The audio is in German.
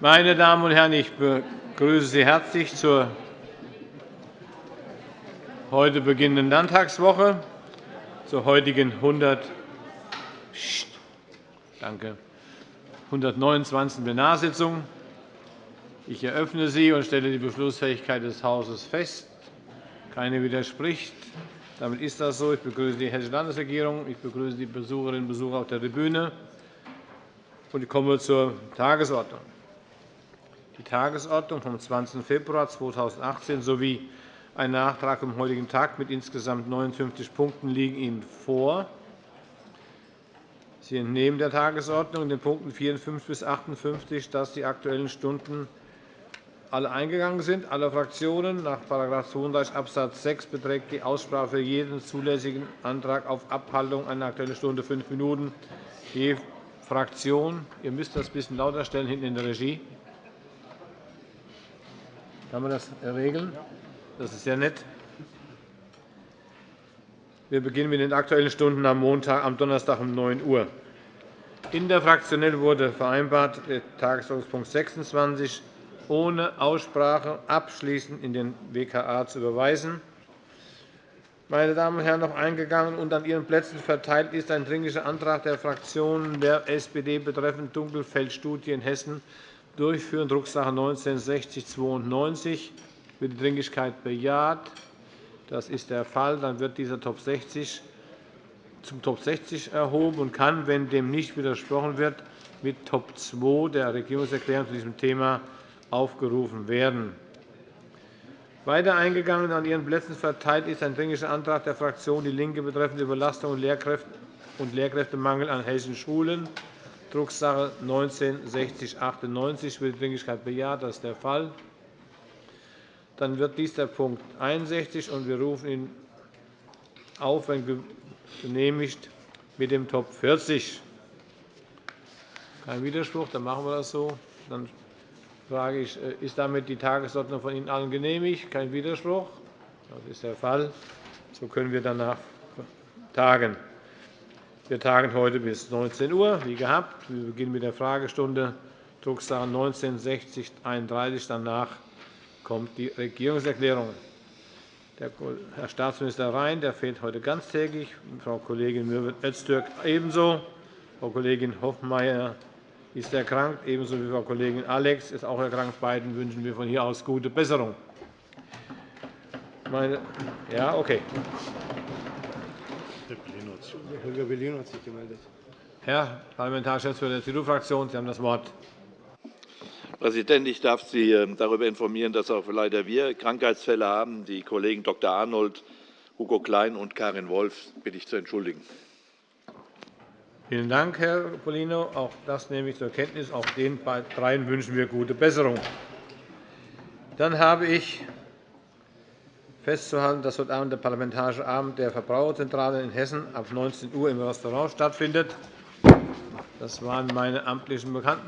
Meine Damen und Herren, ich begrüße Sie herzlich zur heute beginnenden Landtagswoche, zur heutigen 100 Danke. 129. Plenarsitzung. Ich eröffne sie und stelle die Beschlussfähigkeit des Hauses fest. Keine widerspricht. Damit ist das so. Ich begrüße die Hessische Landesregierung. Ich begrüße die Besucherinnen und Besucher auf der Tribüne. Ich komme zur Tagesordnung. Die Tagesordnung vom 20. Februar 2018 sowie ein Nachtrag vom heutigen Tag mit insgesamt 59 Punkten liegen Ihnen vor. Sie entnehmen der Tagesordnung den Punkten 54 bis 58, dass die Aktuellen Stunden alle eingegangen sind, alle Fraktionen. Nach § 32 Abs. 6 beträgt die Aussprache für jeden zulässigen Antrag auf Abhaltung einer Aktuellen Stunde fünf Minuten je Fraktion. Ihr müsst das ein bisschen lauter stellen hinten in der Regie. Kann man das regeln? Das ist sehr nett. Wir beginnen mit den Aktuellen Stunden am, Montag, am Donnerstag um 9 Uhr. Interfraktionell wurde vereinbart, Tagesordnungspunkt 26 ohne Aussprache abschließend in den WKA zu überweisen. Meine Damen und Herren, noch eingegangen und an Ihren Plätzen verteilt ist ein Dringlicher Antrag der Fraktionen der SPD betreffend Dunkelfeldstudie in Hessen durchführen, Drucksache 19-6092. Wird die Dringlichkeit bejaht? Das ist der Fall. Dann wird dieser Top 60 zum Top 60 erhoben und kann, wenn dem nicht widersprochen wird, mit Top 2 der Regierungserklärung zu diesem Thema aufgerufen werden. Weiter eingegangen an Ihren Plätzen verteilt ist ein Dringlicher Antrag der Fraktion DIE LINKE betreffend Überlastung und Lehrkräftemangel an hessischen Schulen, Drucksache 19-6098. Wird Dringlichkeit bejaht? Das ist der Fall. Dann wird dies der Punkt 61, und wir rufen ihn auf, wenn genehmigt, mit dem Top 40. Kein Widerspruch, dann machen wir das so. Dann frage ich, äh, ist damit die Tagesordnung von Ihnen allen genehmigt? Kein Widerspruch? Das ist der Fall. So können wir danach tagen. Wir tagen heute bis 19 Uhr, wie gehabt. Wir beginnen mit der Fragestunde, Drucksache 19 6031. Danach kommt die Regierungserklärung. Herr Staatsminister Rhein der fehlt heute ganztägig, Frau Kollegin Mürwitz-Öztürk ebenso. Frau Kollegin Hoffmeier ist erkrankt, ebenso wie Frau Kollegin Alex ist auch erkrankt. Beiden wünschen wir von hier aus gute Besserung. Meine, ja, okay. Holger Bellino hat sich gemeldet. Herr Parlamentargeschäftsführer der CDU-Fraktion, Sie haben das Wort. Herr Präsident, ich darf Sie ähm, darüber informieren, dass auch leider wir Krankheitsfälle haben. Die Kollegen Dr. Arnold, Hugo Klein und Karin Wolf bitte ich zu entschuldigen. Vielen Dank, Herr Pollino. Auch das nehme ich zur Kenntnis. Auch den dreien wünschen wir gute Besserung. Dann habe ich festzuhalten, dass heute Abend der Parlamentarische Abend der Verbraucherzentrale in Hessen ab 19 Uhr im Restaurant stattfindet. Das waren meine amtlichen Bekanntmachungen.